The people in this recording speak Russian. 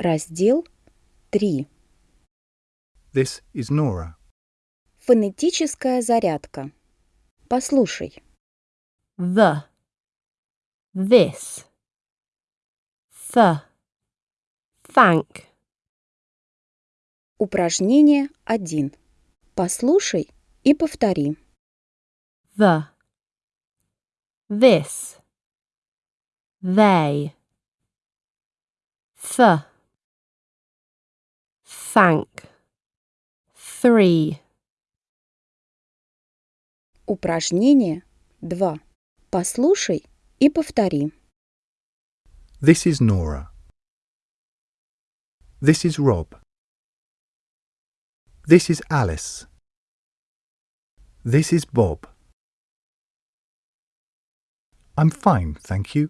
Раздел 3. This is Nora. Фонетическая зарядка. Послушай. the, this, th, thank, Упражнение 1. Послушай и повтори. the, this, they, th, thank, three, Упражнение 2. Послушай и повтори. This is Nora. This is Rob. This is Alice. This is Bob. I'm fine, thank you.